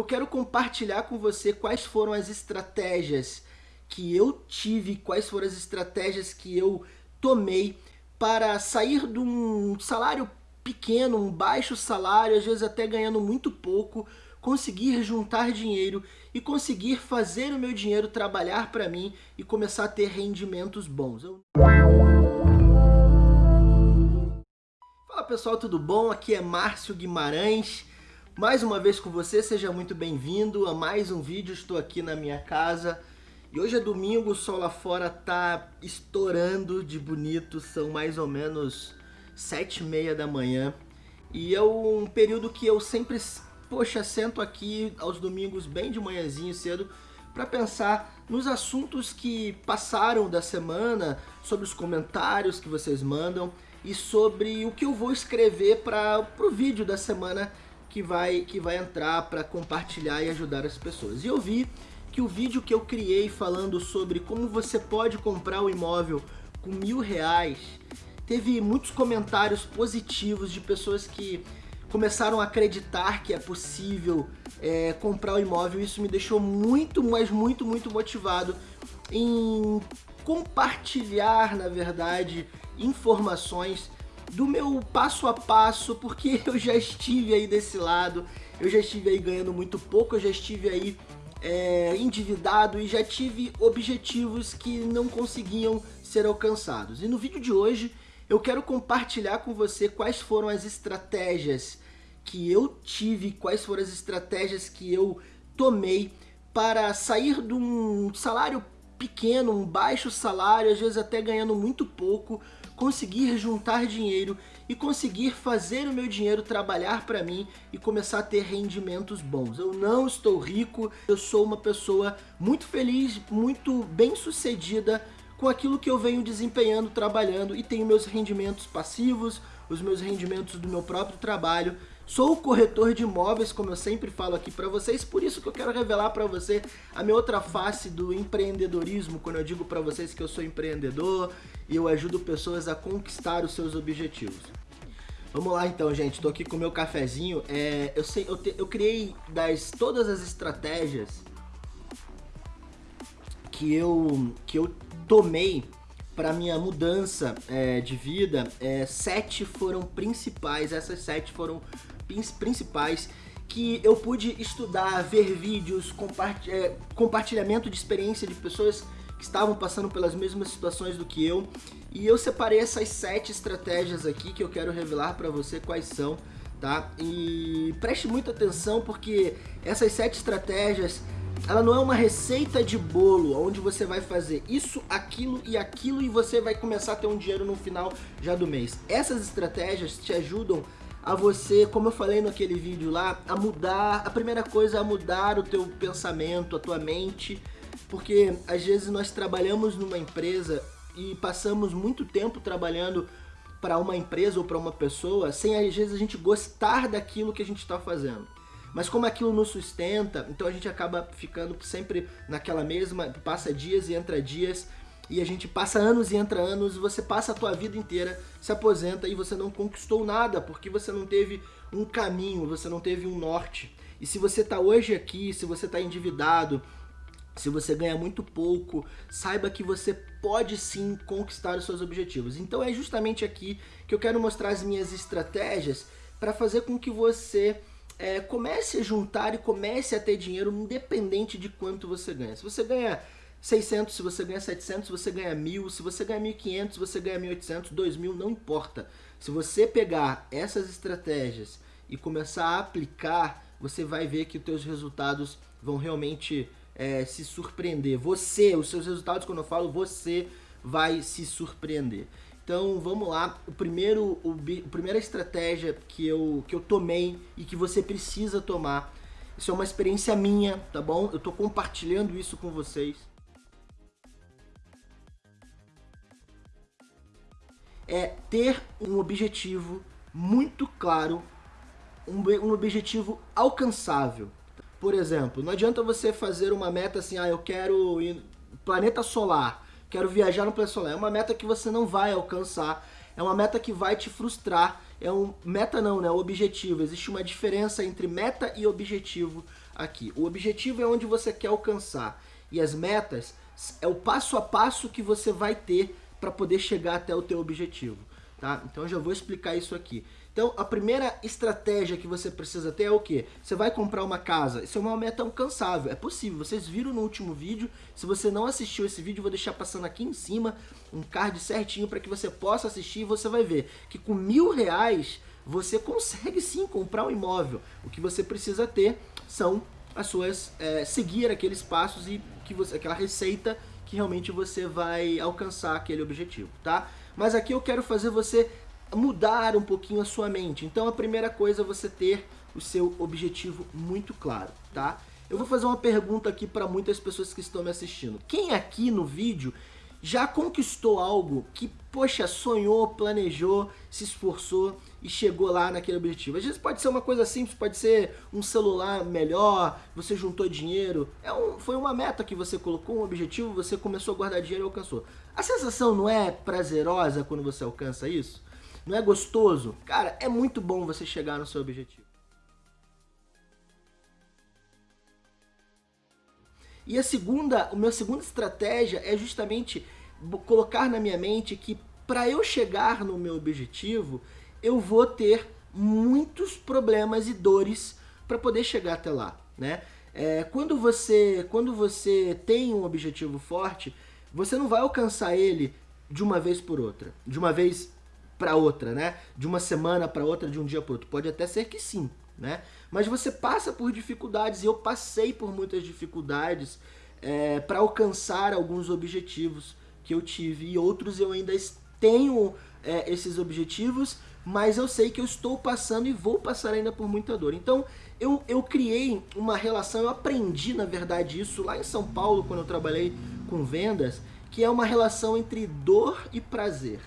eu quero compartilhar com você quais foram as estratégias que eu tive, quais foram as estratégias que eu tomei para sair de um salário pequeno, um baixo salário, às vezes até ganhando muito pouco, conseguir juntar dinheiro e conseguir fazer o meu dinheiro trabalhar para mim e começar a ter rendimentos bons. Eu... Fala pessoal, tudo bom? Aqui é Márcio Guimarães, mais uma vez com você, seja muito bem-vindo a mais um vídeo, estou aqui na minha casa. E hoje é domingo, o sol lá fora tá estourando de bonito, são mais ou menos sete e meia da manhã. E é um período que eu sempre poxa, sento aqui aos domingos bem de manhãzinho cedo para pensar nos assuntos que passaram da semana, sobre os comentários que vocês mandam e sobre o que eu vou escrever para o vídeo da semana que vai, que vai entrar para compartilhar e ajudar as pessoas. E eu vi que o vídeo que eu criei falando sobre como você pode comprar o imóvel com mil reais teve muitos comentários positivos de pessoas que começaram a acreditar que é possível é, comprar o imóvel. Isso me deixou muito, mas muito, muito motivado em compartilhar, na verdade, informações do meu passo a passo, porque eu já estive aí desse lado, eu já estive aí ganhando muito pouco, eu já estive aí é, endividado e já tive objetivos que não conseguiam ser alcançados. E no vídeo de hoje eu quero compartilhar com você quais foram as estratégias que eu tive, quais foram as estratégias que eu tomei para sair de um salário pequeno, um baixo salário, às vezes até ganhando muito pouco, conseguir juntar dinheiro e conseguir fazer o meu dinheiro trabalhar para mim e começar a ter rendimentos bons. Eu não estou rico, eu sou uma pessoa muito feliz, muito bem sucedida com aquilo que eu venho desempenhando, trabalhando e tenho meus rendimentos passivos, os meus rendimentos do meu próprio trabalho. Sou corretor de imóveis, como eu sempre falo aqui para vocês, por isso que eu quero revelar para você a minha outra face do empreendedorismo, quando eu digo para vocês que eu sou empreendedor e eu ajudo pessoas a conquistar os seus objetivos. Vamos lá então, gente, estou aqui com o meu cafezinho. É, eu, sei, eu, te, eu criei das todas as estratégias que eu, que eu tomei para minha mudança é, de vida, é, sete foram principais, essas sete foram principais que eu pude estudar, ver vídeos, é, compartilhamento de experiência de pessoas que estavam passando pelas mesmas situações do que eu. E eu separei essas sete estratégias aqui que eu quero revelar para você quais são, tá? E preste muita atenção porque essas sete estratégias ela não é uma receita de bolo onde você vai fazer isso, aquilo e aquilo e você vai começar a ter um dinheiro no final já do mês. Essas estratégias te ajudam a você, como eu falei naquele vídeo lá, a mudar, a primeira coisa é mudar o teu pensamento, a tua mente, porque às vezes nós trabalhamos numa empresa e passamos muito tempo trabalhando para uma empresa ou para uma pessoa sem às vezes a gente gostar daquilo que a gente está fazendo. Mas como aquilo nos sustenta, então a gente acaba ficando sempre naquela mesma, passa dias e entra dias, e a gente passa anos e entra anos, você passa a tua vida inteira, se aposenta e você não conquistou nada, porque você não teve um caminho, você não teve um norte. E se você está hoje aqui, se você está endividado, se você ganha muito pouco, saiba que você pode sim conquistar os seus objetivos. Então é justamente aqui que eu quero mostrar as minhas estratégias para fazer com que você é, comece a juntar e comece a ter dinheiro independente de quanto você ganha. Se você ganha 600, se você ganha 700, se você ganha 1.000, se você ganha 1.500, se você ganha 1.800, 2.000, não importa. Se você pegar essas estratégias e começar a aplicar, você vai ver que os teus resultados vão realmente é, se surpreender. Você, os seus resultados, quando eu falo você, vai se surpreender. Então vamos lá, o primeiro, o, a primeira estratégia que eu, que eu tomei e que você precisa tomar, isso é uma experiência minha, tá bom? Eu tô compartilhando isso com vocês. É ter um objetivo muito claro, um, um objetivo alcançável. Por exemplo, não adianta você fazer uma meta assim, ah, eu quero ir planeta solar, quero viajar no planeta solar. É uma meta que você não vai alcançar, É uma meta que vai te frustrar. É um meta não, né? Objetivo. Existe uma diferença entre meta e objetivo aqui. O objetivo é onde você quer alcançar e as metas é o passo a passo que você vai ter para poder chegar até o teu objetivo, tá? Então eu já vou explicar isso aqui. Então, a primeira estratégia que você precisa ter é o quê? Você vai comprar uma casa. Isso é uma meta alcançável. É possível. Vocês viram no último vídeo. Se você não assistiu esse vídeo, vou deixar passando aqui em cima um card certinho para que você possa assistir e você vai ver que com mil reais você consegue sim comprar um imóvel. O que você precisa ter são as suas... É, seguir aqueles passos e que você, aquela receita que realmente você vai alcançar aquele objetivo, tá? Mas aqui eu quero fazer você mudar um pouquinho a sua mente. Então a primeira coisa é você ter o seu objetivo muito claro, tá? Eu vou fazer uma pergunta aqui para muitas pessoas que estão me assistindo. Quem aqui no vídeo já conquistou algo que, poxa, sonhou, planejou, se esforçou e chegou lá naquele objetivo? Às vezes pode ser uma coisa simples, pode ser um celular melhor, você juntou dinheiro, é um, foi uma meta que você colocou, um objetivo, você começou a guardar dinheiro e alcançou. A sensação não é prazerosa quando você alcança isso? Não é gostoso? Cara, é muito bom você chegar no seu objetivo. E a segunda, a minha segunda estratégia é justamente colocar na minha mente que para eu chegar no meu objetivo, eu vou ter muitos problemas e dores para poder chegar até lá, né? É, quando, você, quando você tem um objetivo forte, você não vai alcançar ele de uma vez por outra, de uma vez para outra, né? De uma semana para outra, de um dia para outro. Pode até ser que sim, né? Mas você passa por dificuldades, e eu passei por muitas dificuldades é, para alcançar alguns objetivos que eu tive, e outros eu ainda tenho é, esses objetivos, mas eu sei que eu estou passando e vou passar ainda por muita dor. Então, eu, eu criei uma relação, eu aprendi, na verdade, isso lá em São Paulo, quando eu trabalhei com vendas, que é uma relação entre dor e prazer.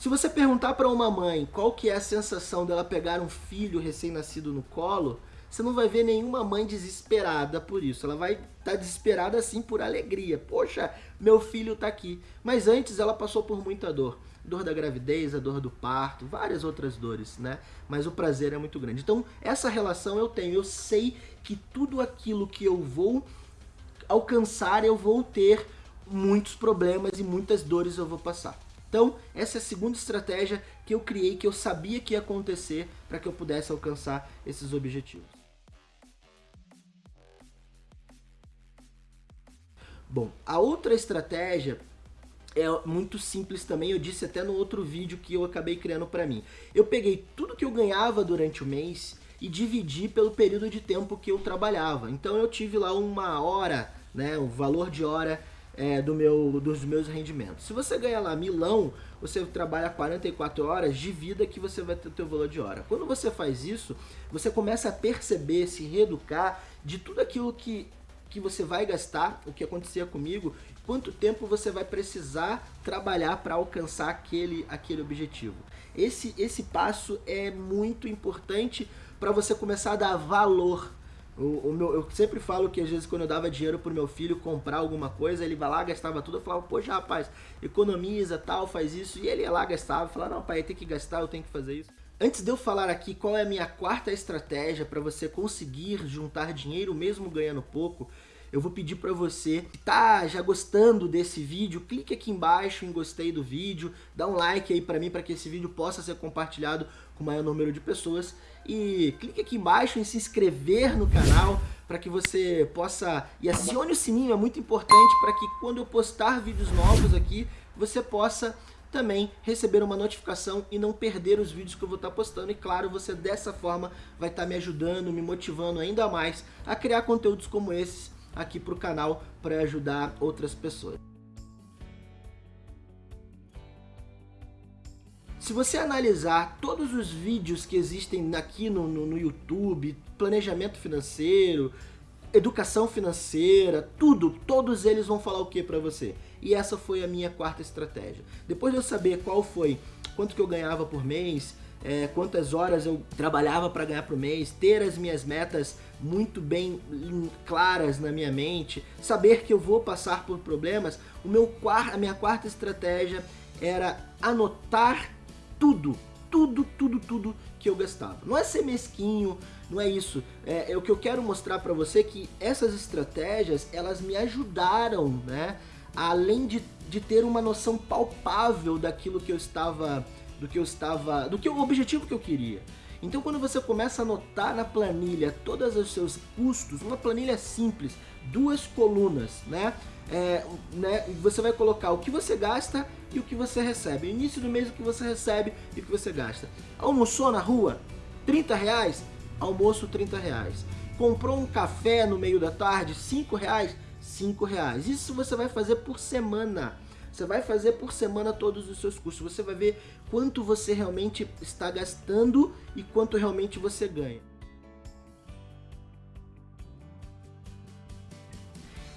Se você perguntar para uma mãe qual que é a sensação dela pegar um filho recém-nascido no colo, você não vai ver nenhuma mãe desesperada por isso. Ela vai estar tá desesperada assim por alegria. Poxa, meu filho está aqui. Mas antes ela passou por muita dor. Dor da gravidez, a dor do parto, várias outras dores, né? Mas o prazer é muito grande. Então, essa relação eu tenho. Eu sei que tudo aquilo que eu vou alcançar, eu vou ter muitos problemas e muitas dores eu vou passar. Então, essa é a segunda estratégia que eu criei, que eu sabia que ia acontecer para que eu pudesse alcançar esses objetivos. Bom, a outra estratégia é muito simples também, eu disse até no outro vídeo que eu acabei criando para mim. Eu peguei tudo que eu ganhava durante o mês e dividi pelo período de tempo que eu trabalhava. Então eu tive lá uma hora, né, o valor de hora é, do meu, dos meus rendimentos. Se você ganha lá milão, você trabalha 44 horas, de vida que você vai ter o teu valor de hora. Quando você faz isso, você começa a perceber, se reeducar de tudo aquilo que, que você vai gastar, o que acontecia comigo, quanto tempo você vai precisar trabalhar para alcançar aquele, aquele objetivo. Esse, esse passo é muito importante para você começar a dar valor o, o meu, eu sempre falo que às vezes quando eu dava dinheiro pro meu filho comprar alguma coisa, ele vai lá, gastava tudo, eu falava, poxa rapaz, economiza, tal, faz isso, e ele ia lá, gastava, falava, não pai, tem que gastar, eu tenho que fazer isso. Antes de eu falar aqui qual é a minha quarta estratégia para você conseguir juntar dinheiro mesmo ganhando pouco, eu vou pedir para você que tá já gostando desse vídeo, clique aqui embaixo em gostei do vídeo, dá um like aí para mim para que esse vídeo possa ser compartilhado com o maior número de pessoas e clique aqui embaixo em se inscrever no canal para que você possa... E acione o sininho, é muito importante para que quando eu postar vídeos novos aqui, você possa também receber uma notificação e não perder os vídeos que eu vou estar postando. E claro, você dessa forma vai estar me ajudando, me motivando ainda mais a criar conteúdos como esses aqui para o canal para ajudar outras pessoas. Se você analisar todos os vídeos que existem aqui no, no, no YouTube, planejamento financeiro, educação financeira, tudo, todos eles vão falar o que para você? E essa foi a minha quarta estratégia. Depois de eu saber qual foi, quanto que eu ganhava por mês, é, quantas horas eu trabalhava para ganhar por mês, ter as minhas metas muito bem claras na minha mente, saber que eu vou passar por problemas, o meu, a minha quarta estratégia era anotar tudo, tudo, tudo, tudo que eu gastava. Não é ser mesquinho, não é isso. É, é o que eu quero mostrar para você que essas estratégias, elas me ajudaram, né? Além de, de ter uma noção palpável daquilo que eu estava, do que eu estava, do que o objetivo que eu queria. Então quando você começa a anotar na planilha todos os seus custos, uma planilha simples, duas colunas, né? É, né? Você vai colocar o que você gasta e o que você recebe. Início do mês o que você recebe e o que você gasta. Almoçou na rua? 30 reais? Almoço 30 reais. Comprou um café no meio da tarde? 5 reais? 5 reais. Isso você vai fazer por semana. Você vai fazer por semana todos os seus custos. Você vai ver quanto você realmente está gastando e quanto realmente você ganha.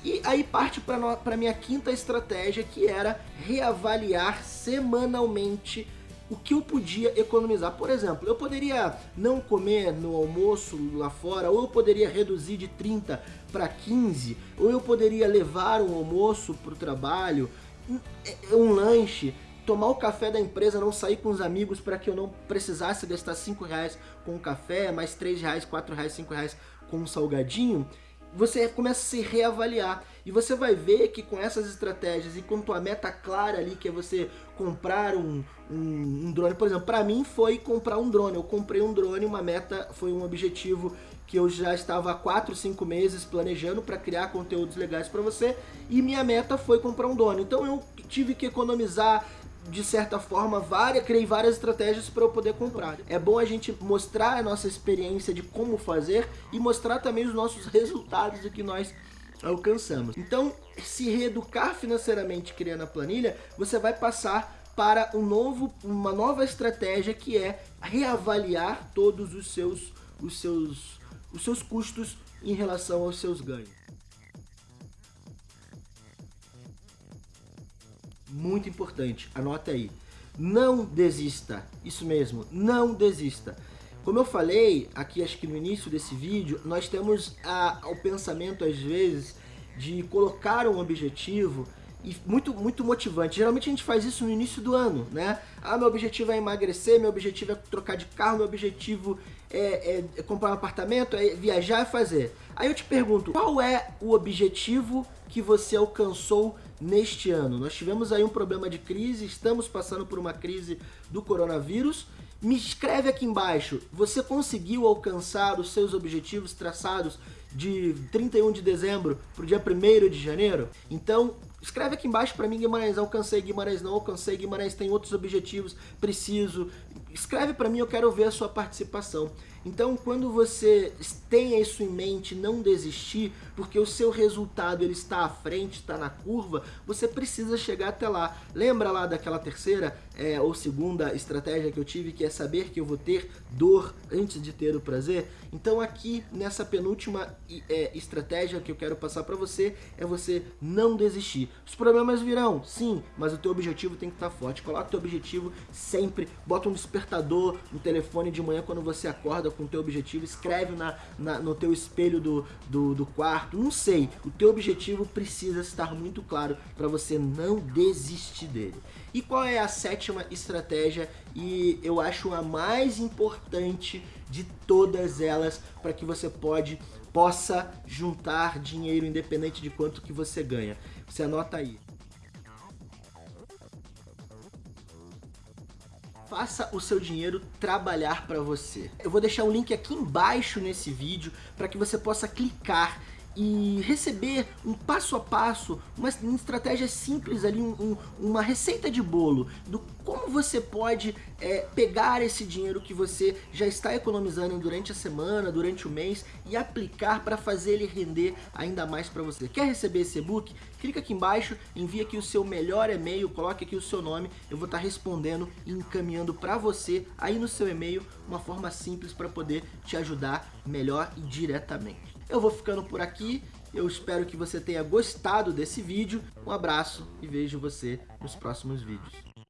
E aí parte para a minha quinta estratégia, que era reavaliar semanalmente o que eu podia economizar. Por exemplo, eu poderia não comer no almoço lá fora, ou eu poderia reduzir de 30 para 15, ou eu poderia levar um almoço para o trabalho, um, um lanche, tomar o café da empresa, não sair com os amigos para que eu não precisasse gastar 5 reais com um café, mais 3 reais, 4 reais, 5 reais com um salgadinho você começa a se reavaliar. E você vai ver que com essas estratégias e com tua meta clara ali, que é você comprar um, um, um drone. Por exemplo, para mim foi comprar um drone. Eu comprei um drone, uma meta, foi um objetivo que eu já estava há 4, 5 meses planejando para criar conteúdos legais para você. E minha meta foi comprar um drone. Então eu tive que economizar de certa forma, várias, criei várias estratégias para eu poder comprar. É bom a gente mostrar a nossa experiência de como fazer e mostrar também os nossos resultados do que nós alcançamos. Então, se reeducar financeiramente criando a planilha, você vai passar para um novo, uma nova estratégia que é reavaliar todos os seus, os seus, os seus custos em relação aos seus ganhos. muito importante, anota aí. Não desista, isso mesmo, não desista. Como eu falei aqui, acho que no início desse vídeo, nós temos a, o pensamento, às vezes, de colocar um objetivo e muito, muito motivante. Geralmente a gente faz isso no início do ano, né? Ah, meu objetivo é emagrecer, meu objetivo é trocar de carro, meu objetivo é, é, é comprar um apartamento, é viajar e fazer. Aí eu te pergunto, qual é o objetivo que você alcançou neste ano? Nós tivemos aí um problema de crise, estamos passando por uma crise do coronavírus. Me escreve aqui embaixo, você conseguiu alcançar os seus objetivos traçados de 31 de dezembro para o dia 1 de janeiro? Então, escreve aqui embaixo para mim, Guimarães, alcancei, Guimarães não alcancei, Guimarães tem outros objetivos, preciso. Escreve para mim, eu quero ver a sua participação. Então, quando você tenha isso em mente, não desistir, porque o seu resultado ele está à frente, está na curva, você precisa chegar até lá. Lembra lá daquela terceira é, ou segunda estratégia que eu tive, que é saber que eu vou ter dor antes de ter o prazer? Então aqui, nessa penúltima é, estratégia que eu quero passar para você, é você não desistir. Os problemas virão, sim, mas o teu objetivo tem que estar forte. Coloca o teu objetivo sempre, bota um despertador no telefone de manhã quando você acorda, com o teu objetivo, escreve na, na, no teu espelho do, do, do quarto, não sei. O teu objetivo precisa estar muito claro para você não desistir dele. E qual é a sétima estratégia e eu acho a mais importante de todas elas para que você pode possa juntar dinheiro independente de quanto que você ganha. Você anota aí. Faça o seu dinheiro trabalhar para você. Eu vou deixar um link aqui embaixo nesse vídeo para que você possa clicar e receber um passo a passo, uma, uma estratégia simples ali, um, um, uma receita de bolo do como você pode é, pegar esse dinheiro que você já está economizando durante a semana, durante o mês e aplicar para fazer ele render ainda mais para você. Quer receber esse e-book? Clica aqui embaixo, envia aqui o seu melhor e-mail, coloque aqui o seu nome, eu vou estar respondendo e encaminhando para você aí no seu e-mail uma forma simples para poder te ajudar melhor e diretamente. Eu vou ficando por aqui. Eu espero que você tenha gostado desse vídeo. Um abraço e vejo você nos próximos vídeos.